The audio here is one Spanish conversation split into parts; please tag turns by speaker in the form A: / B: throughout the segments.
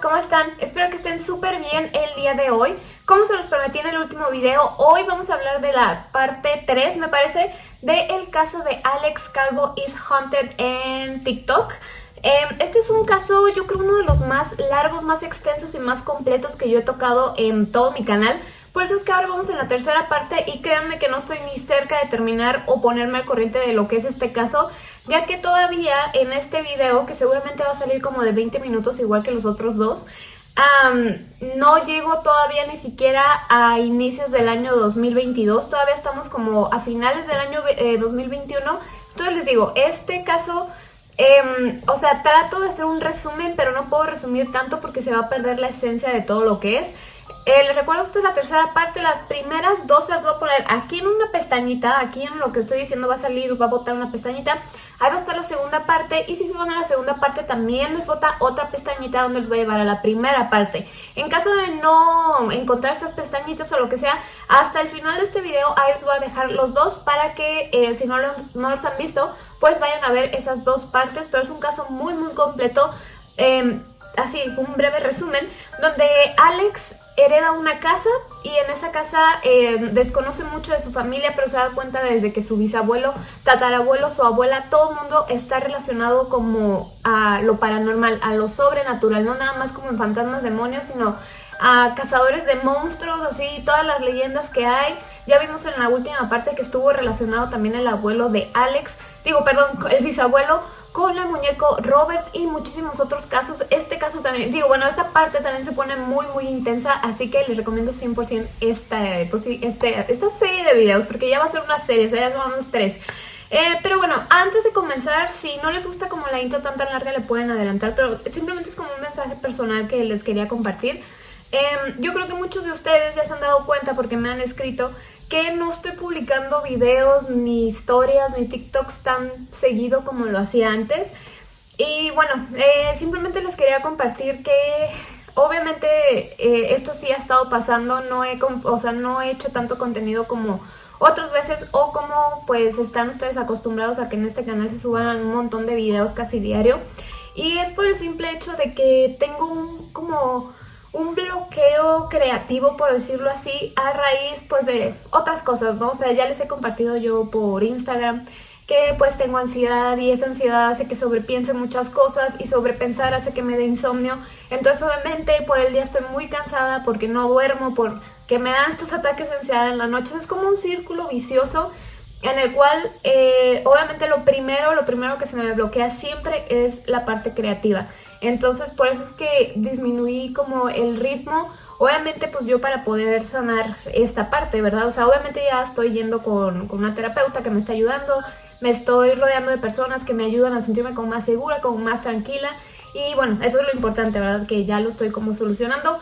A: ¿cómo están? Espero que estén súper bien el día de hoy. Como se los prometí en el último video, hoy vamos a hablar de la parte 3, me parece, del caso de Alex Calvo is Haunted en TikTok. Em, este es un caso, yo creo, uno de los más largos, más extensos y más completos que yo he tocado en todo mi canal. Por eso es que ahora vamos en la tercera parte y créanme que no estoy ni cerca de terminar o ponerme al corriente de lo que es este caso, ya que todavía en este video, que seguramente va a salir como de 20 minutos igual que los otros dos, no llego todavía ni siquiera a inicios del año 2022, todavía estamos como a finales del año 2021, eh, entonces les digo, este caso... Em, o sea, trato de hacer un resumen, pero no puedo resumir tanto porque se va a perder la esencia de todo lo que es. Eh, les recuerdo esta es la tercera parte, las primeras dos las voy a poner aquí en una pestañita, aquí en lo que estoy diciendo va a salir, va a botar una pestañita, ahí va a estar la segunda parte y si se van a la segunda parte también les bota otra pestañita donde les voy a llevar a la primera parte. En caso de no encontrar estas pestañitas o lo que sea, hasta el final de este video ahí les voy a dejar los dos para que eh, si no los, no los han visto, pues vayan a ver esas dos partes, pero es un caso muy muy completo. Eh, así un breve resumen, donde Alex hereda una casa y en esa casa eh, desconoce mucho de su familia, pero se da cuenta desde que su bisabuelo, tatarabuelo, su abuela, todo el mundo está relacionado como a lo paranormal, a lo sobrenatural, no nada más como en fantasmas, demonios, sino a cazadores de monstruos, así, todas las leyendas que hay. Ya vimos en la última parte que estuvo relacionado también el abuelo de Alex, digo, perdón, el bisabuelo con el muñeco Robert y muchísimos otros casos. Este caso también, digo, bueno, esta parte también se pone muy, muy intensa, así que les recomiendo 100% esta, pues, este, esta serie de videos, porque ya va a ser una serie, o sea, ya son unos tres. Eh, pero bueno, antes de comenzar, si no les gusta como la intro tan tan larga, le pueden adelantar, pero simplemente es como un mensaje personal que les quería compartir. Em, yo creo que muchos de ustedes ya se han dado cuenta porque me han escrito que no estoy publicando videos, ni historias, ni TikToks tan seguido como lo hacía antes. Y bueno, eh, simplemente les quería compartir que obviamente eh, esto sí ha estado pasando, no he, o sea, no he hecho tanto contenido como otras veces o como pues están ustedes acostumbrados a que en este canal se suban un montón de videos casi diario. Y es por el simple hecho de que tengo un como un bloqueo creativo, por decirlo así, a raíz pues de otras cosas, ¿no? O sea, ya les he compartido yo por Instagram que pues tengo ansiedad y esa ansiedad hace que sobrepiense muchas cosas y sobrepensar hace que me dé insomnio. Entonces obviamente por el día estoy muy cansada porque no duermo, porque me dan estos ataques de ansiedad en la noche. Es como un círculo vicioso en el cual eh, obviamente lo primero, lo primero que se me bloquea siempre es la parte creativa. Entonces por eso es que disminuí como el ritmo. Obviamente pues yo para poder sanar esta parte, ¿verdad? O sea, obviamente ya estoy yendo con, una terapeuta que me está ayudando, me estoy rodeando de personas que me ayudan a sentirme como más segura, como más tranquila. Y bueno, eso es lo importante, ¿verdad? Que ya lo estoy como solucionando.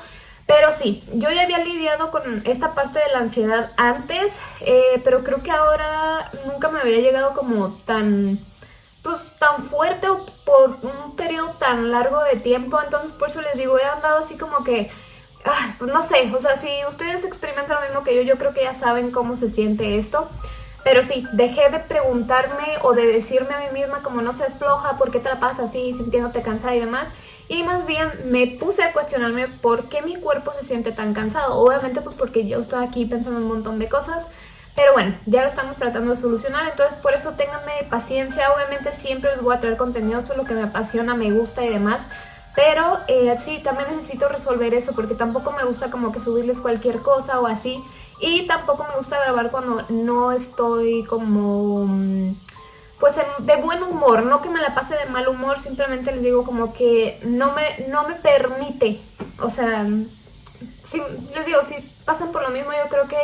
A: Pero sí, yo ya había lidiado con esta parte de la ansiedad antes, eh, pero creo que ahora nunca me había llegado como tan pues tan fuerte o por un periodo tan largo de tiempo, entonces por eso les digo, he andado así como que, pues no sé, o sea, si ustedes experimentan lo mismo que yo, yo creo que ya saben cómo se siente esto, pero sí, dejé de preguntarme o de decirme a mí misma como no seas floja, ¿por qué te la pasas así, sintiéndote cansada y demás? Y más bien me puse a cuestionarme por qué mi cuerpo se siente tan cansado. Obviamente pues porque yo estoy aquí pensando un montón de cosas, pero bueno, ya lo estamos tratando de solucionar, entonces por eso ténganme paciencia. Obviamente siempre les voy a traer contenido sobre lo que me apasiona, me gusta y demás. Pero eh, sí, también necesito resolver eso porque tampoco me gusta como que subirles cualquier cosa o así. Y tampoco me gusta grabar cuando no estoy como... Mm, pues de buen humor, no que me la pase de mal humor, simplemente les digo como que no me, no me permite. O sea, si, les digo, si pasan por lo mismo yo creo que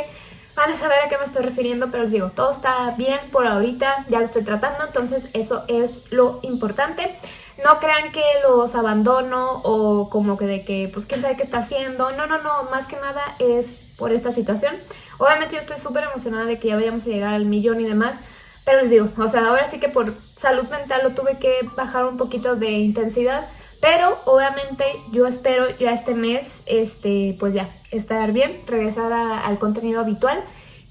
A: van a saber a qué me estoy refiriendo, pero les digo, todo está bien por ahorita, ya lo estoy tratando, entonces eso es lo importante. No crean que los abandono o como que de que, pues, quién sabe qué está haciendo. No, no, no, más que nada es por esta situación. Obviamente yo estoy súper emocionada de que ya vayamos a llegar al millón y demás, pero les digo, o sea, ahora sí que por salud mental lo tuve que bajar un poquito de intensidad, pero obviamente yo espero ya este mes, este, pues ya, estar bien, regresar al contenido habitual.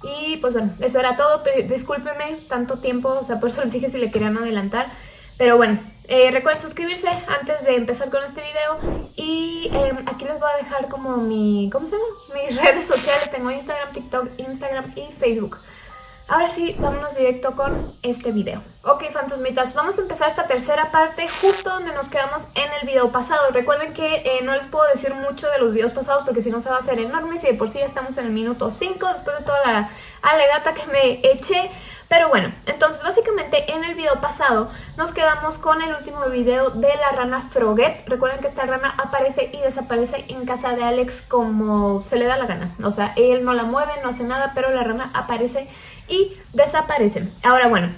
A: Y pues bueno, eso era todo. Discúlpenme tanto tiempo, o sea, por eso les dije si le querían adelantar. Pero bueno, eh, recuerden suscribirse antes de empezar con este video y em, aquí les voy a dejar como mi, ¿cómo se llama? Mis redes sociales, tengo Instagram, TikTok, Instagram y Facebook. Ahora sí, vámonos directo con este video. Ok, fantasmitas, vamos a empezar esta tercera parte justo donde nos quedamos en el video pasado. Recuerden que eh, no les puedo decir mucho de los videos pasados porque si no se va a hacer enorme. Si de por sí ya estamos en el minuto 5 después de toda la alegata que me eché. Pero bueno, entonces básicamente en el video pasado nos quedamos con el último video de la rana Froget. Recuerden que esta rana aparece y desaparece en casa de Alex como se le da la gana. O sea, él no la mueve, no hace nada, pero la rana aparece y desaparece. Ahora bueno,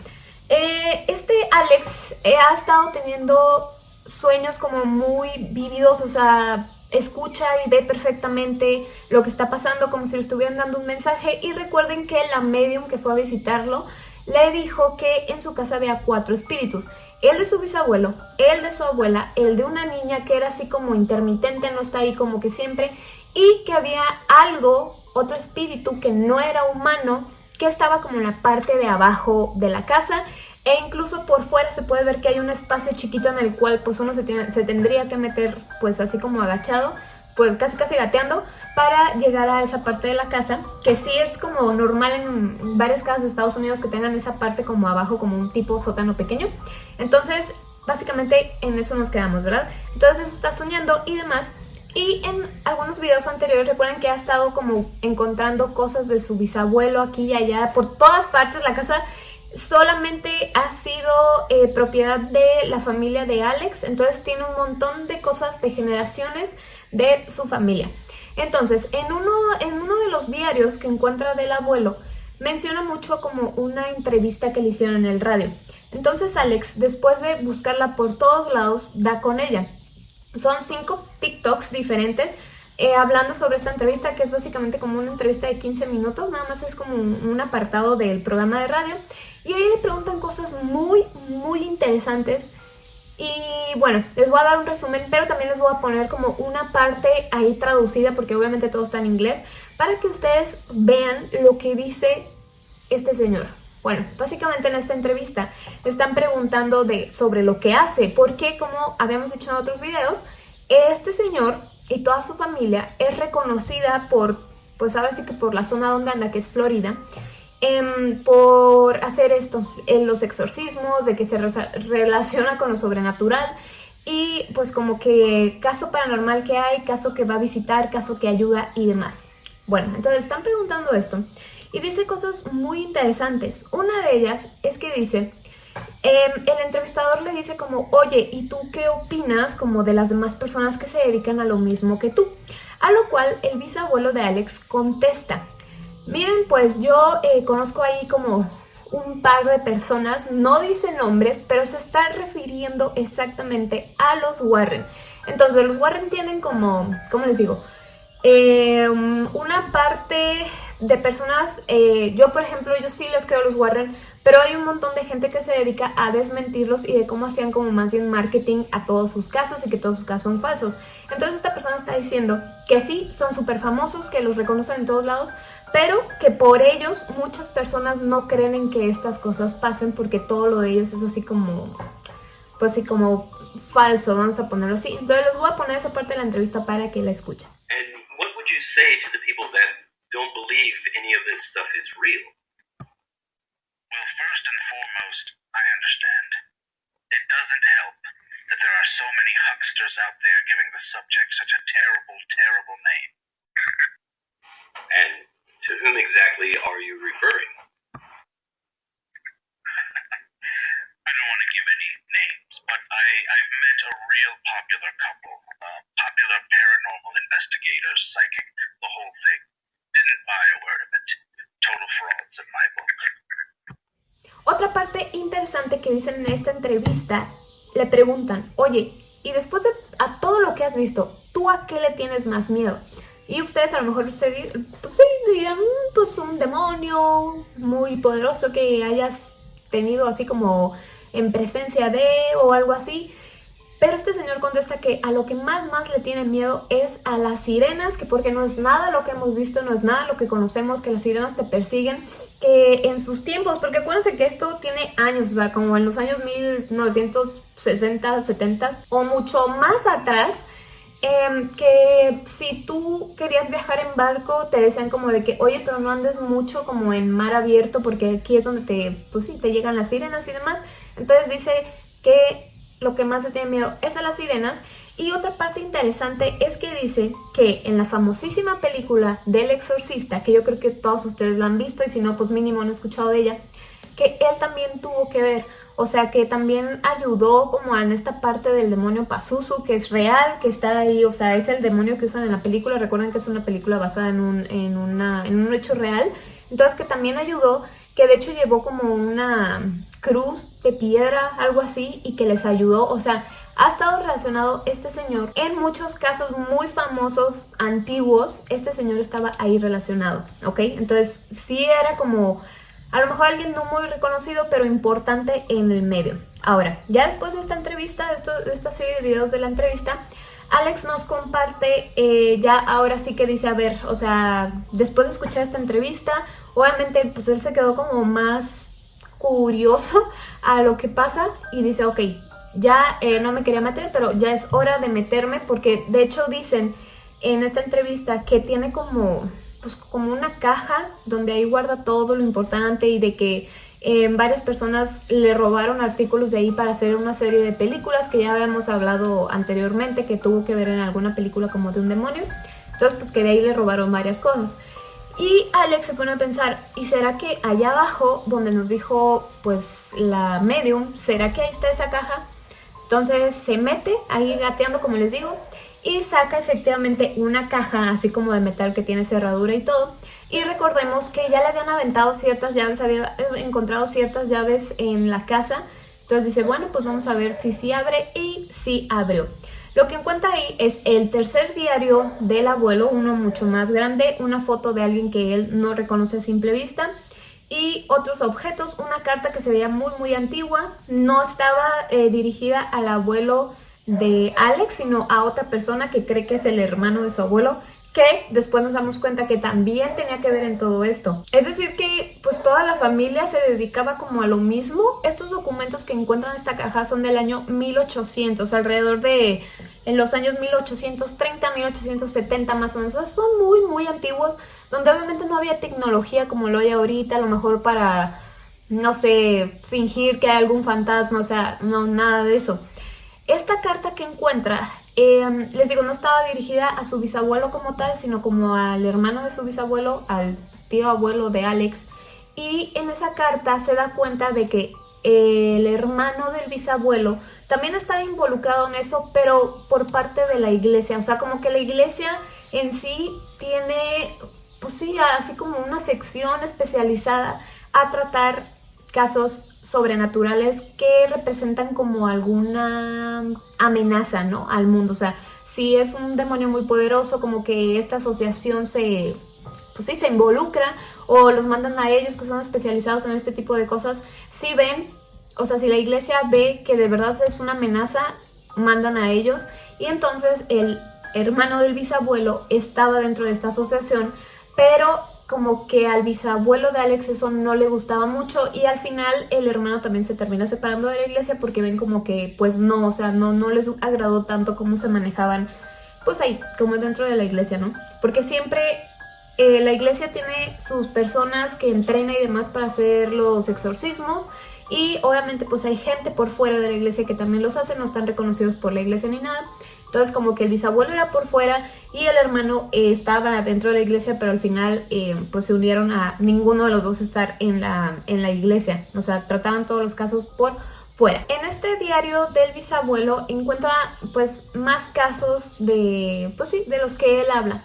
A: eh, este Alex eh, ha estado teniendo sueños como muy vívidos, o sea, escucha y ve perfectamente lo que está pasando como si le estuvieran dando un mensaje. Y recuerden que la medium que fue a visitarlo le dijo que en su casa había cuatro espíritus el de su bisabuelo, el de su abuela, el de una niña que era así como intermitente, no está ahí como que siempre y que había algo, otro espíritu que no era humano que estaba como en la parte de abajo de la casa e incluso por fuera se puede ver que hay un espacio chiquito en el cual pues uno se, se tendría que meter pues así como agachado pues casi casi gateando para llegar a esa parte de la casa que sí es como normal en varias casas de Estados Unidos que tengan esa parte como abajo como un tipo sótano pequeño entonces básicamente en eso nos quedamos ¿verdad? entonces eso está soñando y demás y en algunos videos anteriores recuerden que ha estado como encontrando cosas de su bisabuelo aquí y allá por todas partes la casa solamente ha sido eh, propiedad de la familia de Alex, entonces tiene un montón de cosas de generaciones de su familia. Entonces, en uno, en uno de los diarios que encuentra del abuelo, menciona mucho como una entrevista que le hicieron en el radio. Entonces Alex, después de buscarla por todos lados, da con ella. Son cinco TikToks diferentes eh, hablando sobre esta entrevista, que es básicamente como una entrevista de 15 minutos, nada más es como un, apartado del programa de radio. Y ahí le preguntan cosas muy, muy interesantes. Y bueno, les voy a dar un resumen, pero también les voy a poner como una parte ahí traducida, porque obviamente todo está en inglés, para que ustedes vean lo que dice este señor. Bueno, básicamente en esta entrevista están preguntando de, sobre lo que hace, porque como habíamos dicho en otros videos, este señor y toda su familia es reconocida por, pues ahora sí que por la zona donde anda, que es Florida, em, por hacer esto, en los exorcismos, de que se relaciona con lo sobrenatural y pues como que caso paranormal que hay, caso que va a visitar, caso que ayuda y demás. Bueno, entonces están preguntando esto y dice cosas muy interesantes. Una de ellas es que dice Em, el entrevistador le dice como, oye, ¿y tú qué opinas como de las demás personas que se dedican a lo mismo que tú? A lo cual el bisabuelo de Alex contesta, miren, pues yo eh, conozco ahí como un par de personas, no dice nombres, pero se está refiriendo exactamente a los Warren. Entonces los Warren tienen como, ¿cómo les digo? Em, una parte de personas, eh, yo por ejemplo, yo sí les creo a los Warren, pero hay un montón de gente que se dedica a desmentirlos y de cómo hacían como más bien marketing a todos sus casos y que todos sus casos son falsos. Entonces esta persona está diciendo que sí, son súper famosos, que los reconocen en todos lados, pero que por ellos muchas personas no creen en que estas cosas pasen porque todo lo de ellos es así como, pues sí, como falso, vamos a ponerlo así. Entonces les voy a poner esa parte de la entrevista para que la escuchen.
B: you say to the people that don't believe any of this stuff is real?
C: Well, first and foremost, I understand. It doesn't help that there are so many hucksters out there giving the subject such a terrible, terrible name.
B: And to whom exactly are you referring?
C: I don't want to give any names, but I, I've met a real popular couple, uh, popular paranormal investigators, psychic, the whole thing. Didn't buy a word of it. Total frauds in my book.
A: Otra parte interesante que dicen en esta entrevista, le preguntan, oye, y después de a todo lo que has visto, ¿tú a qué le tienes más miedo? Y ustedes a lo mejor se, pues sí, dirán, pues un demonio muy poderoso que hayas tenido así como en presencia de o algo así. Pero este señor contesta que a lo que más más le tiene miedo es a las sirenas, que porque no es nada lo que hemos visto, no es nada lo que conocemos, que las sirenas te persiguen, que en sus tiempos, porque acuérdense que esto tiene años, o sea, como en los años 1960, 70 o mucho más atrás, Em, que si tú querías viajar en barco, te decían como de que, oye, pero no andes mucho como en mar abierto porque aquí es donde te, pues sí, te llegan las sirenas y demás. Entonces dice que lo que más le tiene miedo es a las sirenas. Y otra parte interesante es que dice que en la famosísima película del exorcista, que yo creo que todos ustedes lo han visto y si no, pues mínimo han escuchado de ella, que él también tuvo que ver o sea que también ayudó como en esta parte del demonio Pazuzu, que es real, que está ahí, o sea, es el demonio que usan en la película. Recuerden que es una película basada en un, en una, en un hecho real. Entonces que también ayudó, que de hecho llevó como una cruz de piedra, algo así, y que les ayudó. O sea, ha estado relacionado este señor en muchos casos muy famosos, antiguos, este señor estaba ahí relacionado, ¿ok? Entonces sí era como a lo mejor alguien no muy reconocido, pero importante en el medio. Ahora, ya después de esta entrevista, de, esta serie de videos de la entrevista, Alex nos comparte, eh, ya ahora sí que dice, a ver, o sea, después de escuchar esta entrevista, obviamente pues él se quedó como más curioso a lo que pasa y dice, ok, ya eh, no me quería meter, pero ya es hora de meterme porque de hecho dicen en esta entrevista que tiene como pues como una caja donde ahí guarda todo lo importante y de que eh, varias personas le robaron artículos de ahí para hacer una serie de películas que ya habíamos hablado anteriormente que tuvo que ver en alguna película como de un demonio. Entonces pues que de ahí le robaron varias cosas. Y Alex se pone a pensar, ¿y será que allá abajo, donde nos dijo pues la medium, será que ahí está esa caja? Entonces se mete ahí gateando como les digo y saca efectivamente una caja así como de metal que tiene cerradura y todo. Y recordemos que ya le habían aventado ciertas llaves, había eh, encontrado ciertas llaves en la casa. Entonces dice, bueno, pues vamos a ver si sí abre y sí abrió. Lo que encuentra ahí es el tercer diario del abuelo, uno mucho más grande, una foto de alguien que él no reconoce a simple vista y otros objetos, una carta que se veía muy muy antigua, no estaba eh, dirigida al abuelo de Alex, sino a otra persona que cree que es el hermano de su abuelo, que después nos damos cuenta que también tenía que ver en todo esto. Es decir que pues toda la familia se dedicaba como a lo mismo. Estos documentos que encuentran en esta caja son del año 1800, alrededor de en los años 1830, 1870 más o menos. son muy muy antiguos, donde obviamente no había tecnología como lo hay ahorita, a lo mejor para, no sé, fingir que hay algún fantasma, o sea, no, nada de eso. Esta carta que encuentra, em, les digo, no estaba dirigida a su bisabuelo como tal, sino como al hermano de su bisabuelo, al tío abuelo de Alex. Y en esa carta se da cuenta de que el hermano del bisabuelo también estaba involucrado en eso, pero por parte de la iglesia. O sea, como que la iglesia en sí tiene, pues sí, así como una sección especializada a tratar casos sobrenaturales que representan como alguna amenaza, ¿no? Al mundo, o sea, si es un demonio muy poderoso, como que esta asociación se, pues sí, se involucra o los mandan a ellos que son especializados en este tipo de cosas, si ven, o sea, si la iglesia ve que de verdad es una amenaza, mandan a ellos y entonces el hermano del bisabuelo estaba dentro de esta asociación, pero como que al bisabuelo de Alex eso no le gustaba mucho y al final el hermano también se termina separando de la iglesia porque ven como que pues no, o sea, no, no les agradó tanto cómo se manejaban pues ahí, como dentro de la iglesia, ¿no? Porque siempre eh, la iglesia tiene sus personas que entrena y demás para hacer los exorcismos y obviamente pues hay gente por fuera de la iglesia que también los hace, no están reconocidos por la iglesia ni nada. Entonces como que el bisabuelo era por fuera y el hermano eh, estaba dentro de la iglesia, pero al final eh, pues se unieron a ninguno de los dos estar en la, en la iglesia. O sea, trataban todos los casos por fuera. En este diario del bisabuelo encuentra pues más casos de, pues sí, de los que él habla.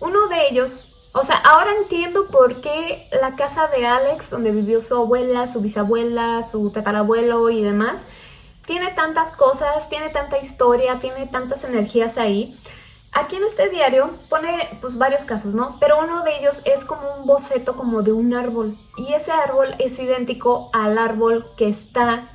A: Uno de ellos, o sea, ahora entiendo por qué la casa de Alex, donde vivió su abuela, su bisabuela, su tatarabuelo y demás, tiene tantas cosas, tiene tanta historia, tiene tantas energías ahí. Aquí en este diario pone pues varios casos, ¿no? Pero uno de ellos es como un boceto como de un árbol. Y ese árbol es idéntico al árbol que está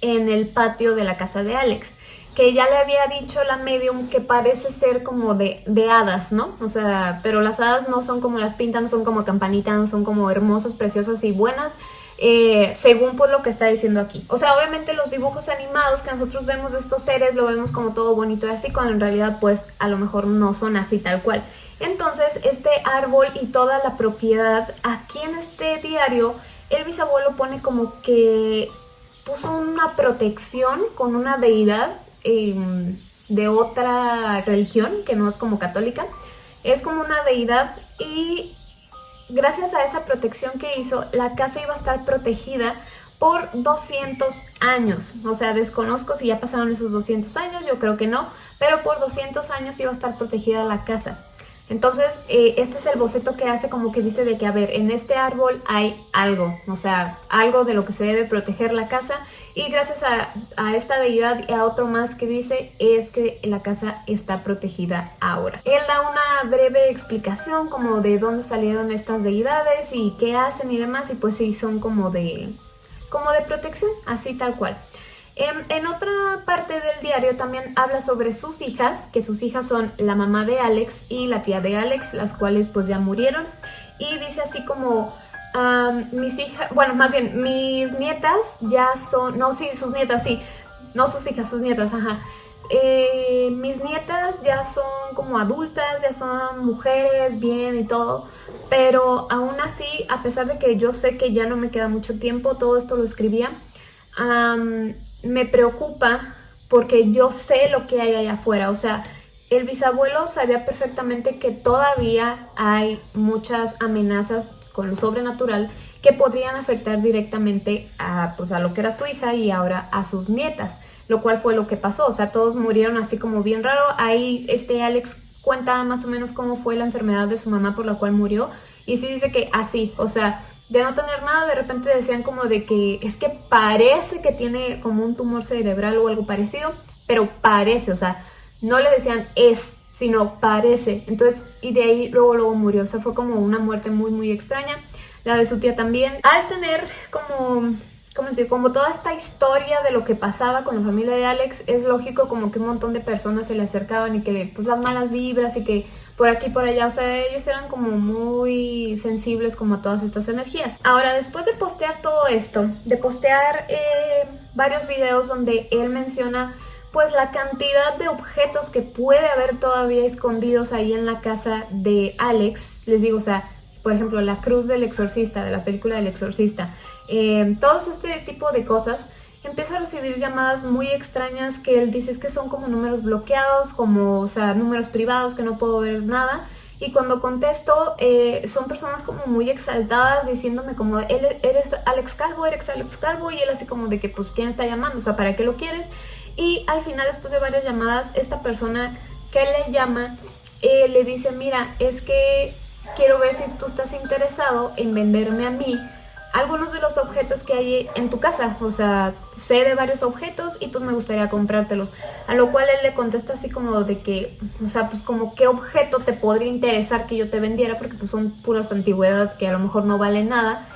A: en el patio de la casa de Alex. que ya le había dicho la medium que parece ser como de, de hadas, ¿no? O sea, pero las hadas no son como las pintan, no son como campanitas, no son como hermosas, preciosas y buenas, eh, según pues lo que está diciendo aquí. O sea, obviamente los dibujos animados que nosotros vemos de estos seres lo vemos como todo bonito y así, cuando en realidad pues a lo mejor no son así tal cual. Entonces, este árbol y toda la propiedad, aquí en este diario, el bisabuelo pone como que puso una protección con una deidad em, de otra religión, que no es como católica. Es como una deidad y gracias a esa protección que hizo, la casa iba a estar protegida por 200 años. O sea, desconozco si ya pasaron esos 200 años, yo creo que no, pero por 200 años iba a estar protegida la casa. Entonces, eh, este es el boceto que hace como que dice de que, a ver, en este árbol hay algo, o sea, algo de lo que se debe proteger la casa y gracias a, a, esta deidad y a otro más que dice es que la casa está protegida ahora. Él da una breve explicación como de dónde salieron estas deidades y qué hacen y demás y pues sí, son como de, como de protección, así tal cual. En, en, otra parte del diario también habla sobre sus hijas, que sus hijas son la mamá de Alex y la tía de Alex, las cuales pues ya murieron. Y dice así como, mis hijas, bueno, más bien, mis nietas ya son, no, sí, sus nietas, sí, no sus hijas, sus nietas, ajá. Eh, mis nietas ya son como adultas, ya son mujeres, bien y todo, pero aún así, a pesar de que yo sé que ya no me queda mucho tiempo, todo esto lo escribía, me preocupa porque yo sé lo que hay allá afuera, o sea, el bisabuelo sabía perfectamente que todavía hay muchas amenazas con lo sobrenatural que podrían afectar directamente a, pues, a lo que era su hija y ahora a sus nietas, lo cual fue lo que pasó, o sea, todos murieron así como bien raro, ahí este Alex cuenta más o menos cómo fue la enfermedad de su mamá por la cual murió y sí dice que así, o sea, de no tener nada, de repente decían como de que es que parece que tiene como un tumor cerebral o algo parecido, pero parece, o sea, no le decían es, sino parece. Entonces, y de ahí luego luego murió, o sea, fue como una muerte muy muy extraña. La de su tía también. Al tener como como decir, como toda esta historia de lo que pasaba con la familia de Alex, es lógico como que un montón de personas se le acercaban y que pues las malas vibras y que por aquí por allá, o sea, ellos eran como muy sensibles como a todas estas energías. Ahora, después de postear todo esto, de postear eh, varios videos donde él menciona pues la cantidad de objetos que puede haber todavía escondidos ahí en la casa de Alex, les digo, o sea, por ejemplo, la cruz del exorcista, de la película del exorcista, eh, todos este tipo de cosas, empieza a recibir llamadas muy extrañas que él dice es que son como números bloqueados, como, o sea, números privados que no puedo ver nada. Y cuando contesto, eh, son personas como muy exaltadas diciéndome como, eres Alex Calvo, eres Alex Calvo, y él así como de que, pues, ¿quién está llamando? O sea, ¿para qué lo quieres? Y al final, después de varias llamadas, esta persona que le llama, eh, le dice, mira, es que quiero ver si tú estás interesado en venderme a mí algunos de los objetos que hay en tu casa, o sea, sé de varios objetos y pues me gustaría comprártelos, a lo cual él le contesta así como de que, o sea, pues como qué objeto te podría interesar que yo te vendiera, porque pues son puras antigüedades que a lo mejor no valen nada,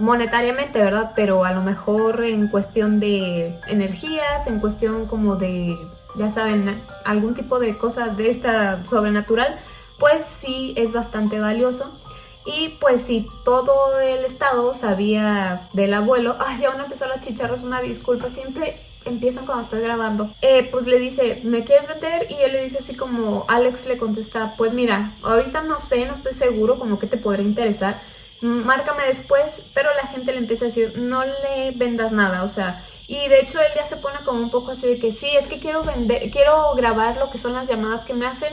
A: monetariamente, ¿verdad? Pero a lo mejor en cuestión de energías, en cuestión como de, ya saben, algún tipo de cosa de esta sobrenatural, pues sí es bastante valioso. Y pues si todo el estado sabía del abuelo, ay, ya van a empezar las chicharras, una disculpa, siempre empiezan cuando estoy grabando. Eh, pues le dice, ¿me quieres meter? Y él le dice así como, Alex le contesta, pues mira, ahorita no sé, no estoy seguro como que te podría interesar, márcame después, pero la gente le empieza a decir, no le vendas nada, o sea, y de hecho él ya se pone como un poco así de que sí, es que quiero vender, quiero grabar lo que son las llamadas que me hacen,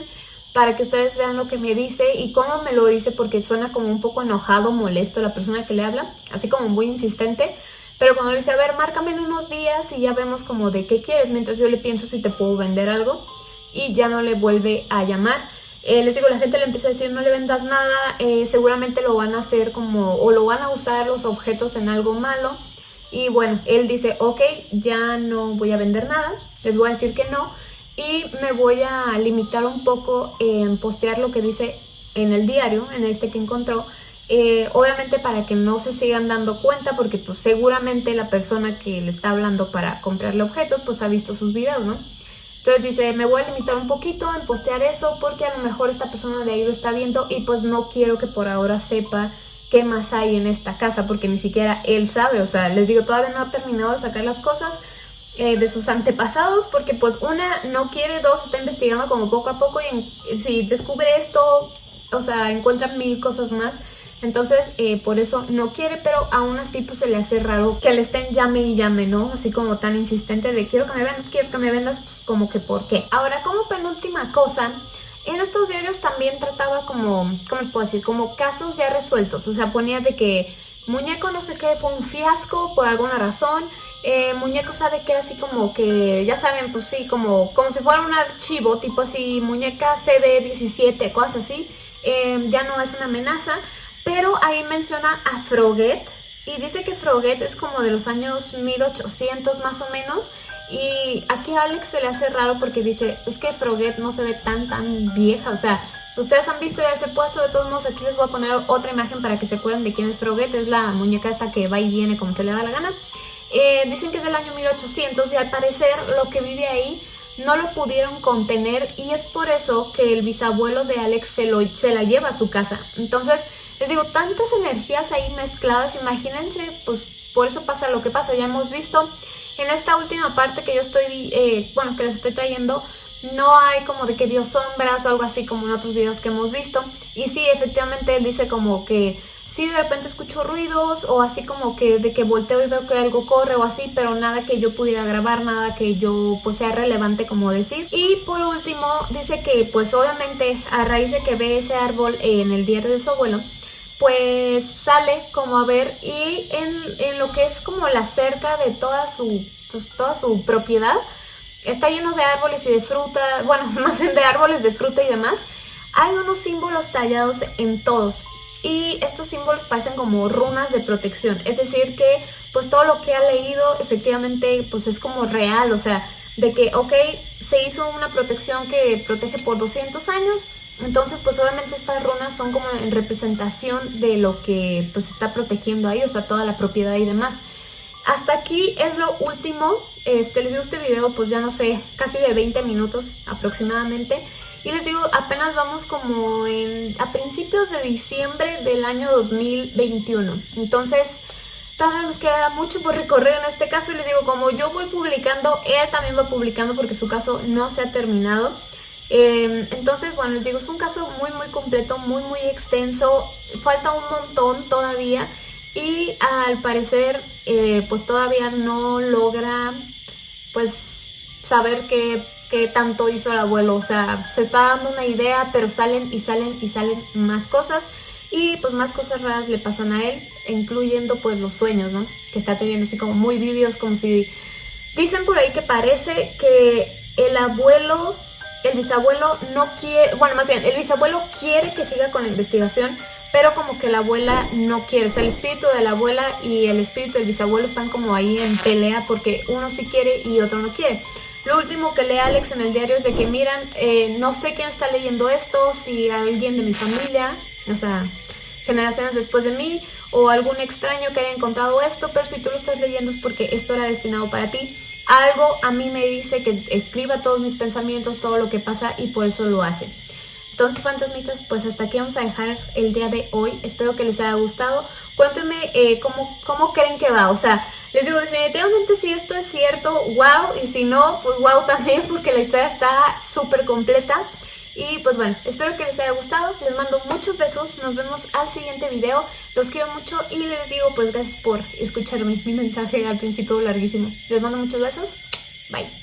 A: para que ustedes vean lo que me dice y cómo me lo dice porque suena como un poco enojado, molesto la persona que le habla, así como muy insistente. Pero cuando le dice, a ver, márcame en unos días y ya vemos como de qué quieres, mientras yo le pienso si te puedo vender algo y ya no le vuelve a llamar. Eh, les digo, la gente le empieza a decir, no le vendas nada, eh, seguramente lo van a hacer como, o lo van a usar los objetos en algo malo. Y bueno, él dice, ok, ya no voy a vender nada, les voy a decir que no, y me voy a limitar un poco en postear lo que dice en el diario, en este que encontró, eh, obviamente para que no se sigan dando cuenta porque pues seguramente la persona que le está hablando para comprarle objetos pues ha visto sus videos, ¿no? Entonces dice, me voy a limitar un poquito en postear eso porque a lo mejor esta persona de ahí lo está viendo y pues no quiero que por ahora sepa qué más hay en esta casa porque ni siquiera él sabe, o sea, les digo, todavía no ha terminado de sacar las cosas eh, de sus antepasados porque pues una no quiere, dos está investigando como poco a poco y si descubre esto, o sea, encuentra mil cosas más. Entonces, eh, por eso no quiere, pero aún así pues se le hace raro que le estén llame y llame, ¿no? Así como tan insistente de quiero que me vendas, quiero que me vendas, pues como que por qué. Ahora, como penúltima cosa, en estos diarios también trataba como, ¿cómo les puedo decir? Como casos ya resueltos, o sea, ponía de que muñeco no sé qué fue un fiasco por alguna razón eh, muñeco sabe que así como que, ya saben, pues sí, como, como si fuera un archivo, tipo así, muñeca CD17, cosas así, eh, ya no es una amenaza, pero ahí menciona a Froget, y dice que Froget es como de los años 1800 más o menos, y aquí a Alex se le hace raro porque dice, es que Froget no se ve tan tan vieja, o sea, ustedes han visto ya se puesto, de todos modos aquí les voy a poner otra imagen para que se acuerden de quién es Froget, es la muñeca esta que va y viene como se le da la gana, eh, dicen que es del año 1800 y al parecer lo que vive ahí no lo pudieron contener y es por eso que el bisabuelo de Alex se, lo, se la lleva a su casa. Entonces, les digo, tantas energías ahí mezcladas, imagínense, pues por eso pasa lo que pasa. Ya hemos visto en esta última parte que yo estoy, eh, bueno, que les estoy trayendo, no hay como de que vio sombras o algo así como en otros videos que hemos visto. Y sí, efectivamente él dice como que sí de repente escucho ruidos o así como que de que volteo y veo que algo corre o así, pero nada que yo pudiera grabar, nada que yo pues sea relevante como decir. Y por último dice que pues obviamente a raíz de que ve ese árbol en el diario de su abuelo, pues sale como a ver y en, en lo que es como la cerca de toda su, pues, toda su propiedad, está lleno de árboles y de fruta, bueno, más bien de árboles de fruta y demás, hay unos símbolos tallados en todos y estos símbolos parecen como runas de protección, es decir que pues todo lo que ha leído efectivamente pues es como real, o sea, de que ok, se hizo una protección que protege por 200 años, entonces pues obviamente estas runas son como en representación de lo que pues está protegiendo ahí, o sea, toda la propiedad y demás. Hasta aquí es lo último, este, les digo este video pues ya no sé, casi de 20 minutos aproximadamente. Y les digo, apenas vamos como en, a principios de diciembre del año 2021. Entonces, todavía nos queda mucho por recorrer en este caso. Y les digo, como yo voy publicando, él también va publicando porque su caso no se ha terminado. Em, entonces, bueno, les digo, es un caso muy, muy completo, muy, muy extenso. Falta un montón todavía. Y al parecer, eh, pues todavía no logra, pues, saber qué tanto hizo el abuelo. O sea, se está dando una idea, pero salen y salen y salen más cosas. Y pues más cosas raras le pasan a él, incluyendo pues los sueños, ¿no? Que está teniendo así como muy vividos, como si... Dicen por ahí que parece que el abuelo, el bisabuelo no quiere... Bueno, más bien, el bisabuelo quiere que siga con la investigación, pero como que la abuela no quiere. O sea, el espíritu de la abuela y el espíritu del bisabuelo están como ahí en pelea porque uno sí quiere y otro no quiere. Lo último que lee Alex en el diario es de que, miran, eh, no sé quién está leyendo esto, si alguien de mi familia, o sea, generaciones después de mí, o algún extraño que haya encontrado esto, pero si tú lo estás leyendo es porque esto era destinado para ti. Algo a mí me dice que escriba todos mis pensamientos, todo lo que pasa, y por eso lo hace. Entonces, fantasmitas, pues hasta aquí vamos a dejar el día de hoy. Espero que les haya gustado. Cuéntenme eh, cómo, cómo creen que va. O sea, les digo, definitivamente si esto es cierto, wow. Y si no, pues wow también, porque la historia está súper completa. Y pues bueno, espero que les haya gustado. Les mando muchos besos. Nos vemos al siguiente video. Los quiero mucho y les digo pues gracias por escucharme. Mi mensaje al principio larguísimo. Les mando muchos besos. Bye.